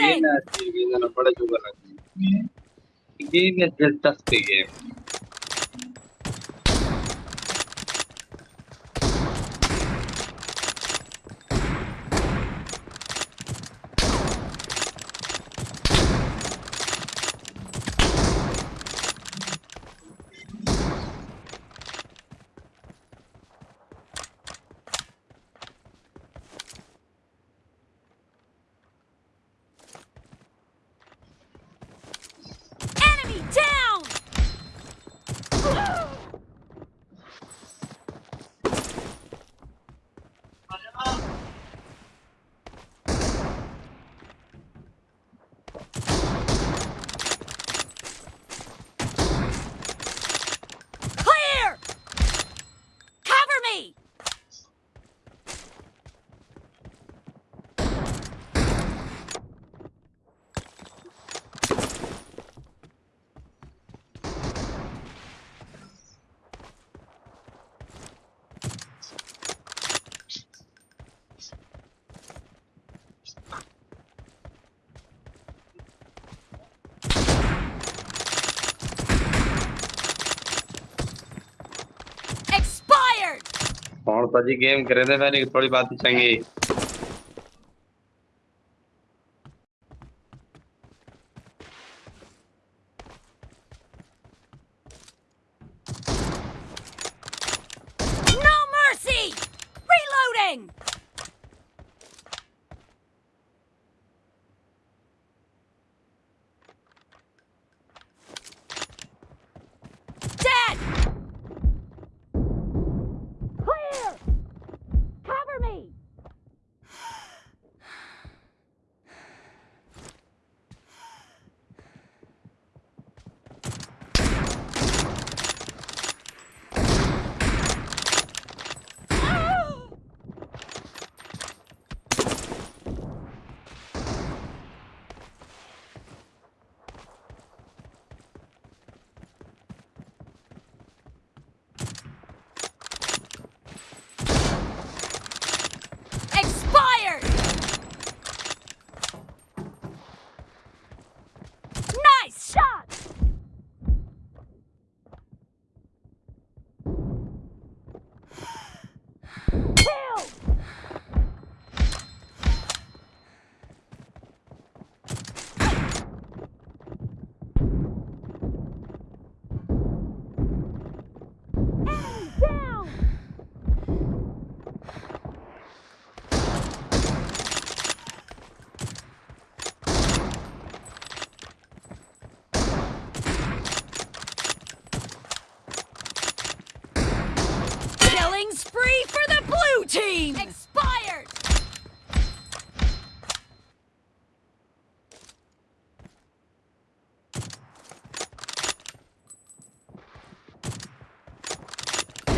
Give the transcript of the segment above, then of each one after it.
Reloading! अच्छी game ना बड़ा जुगा लगी गेम है दिलचस्प गेम Enemy कौन सा जी गेम करे थे मैंने थोड़ी बात चंगी!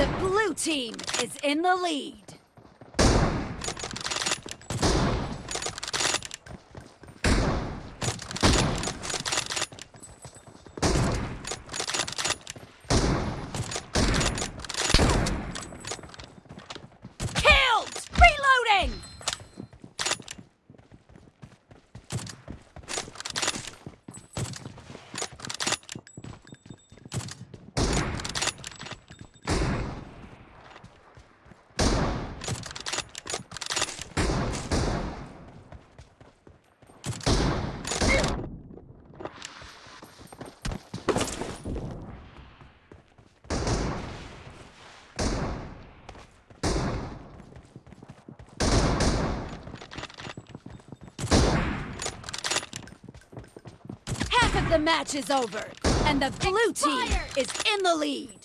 The blue team is in the lead. The match is over, and the blue team is in the lead.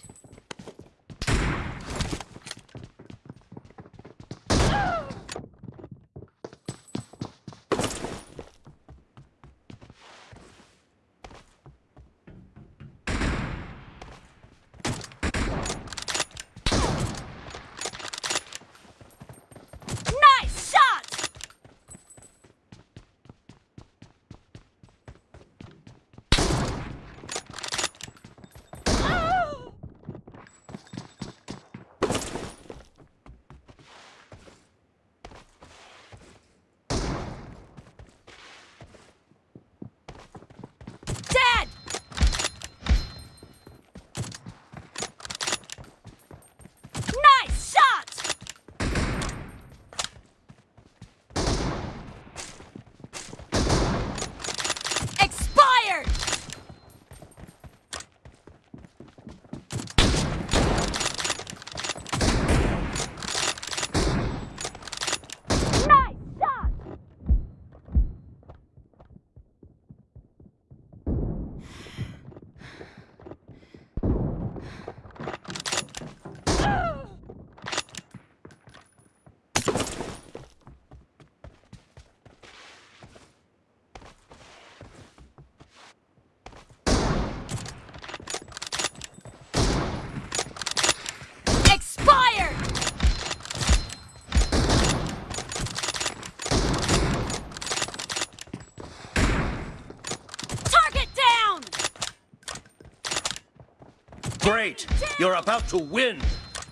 Great! You're about to win!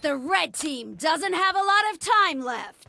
The red team doesn't have a lot of time left.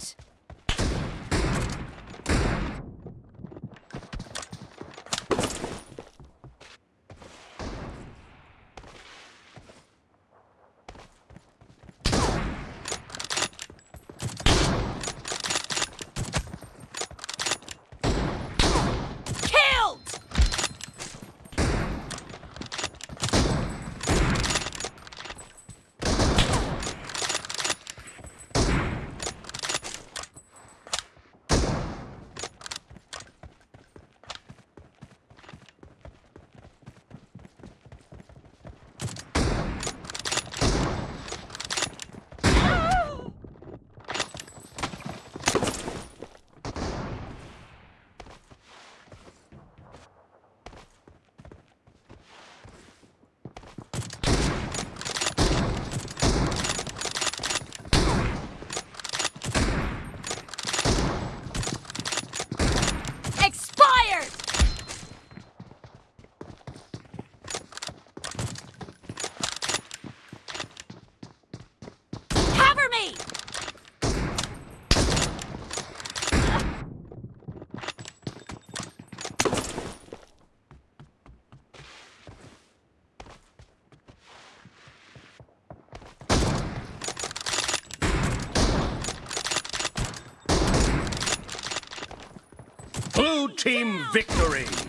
Team victory!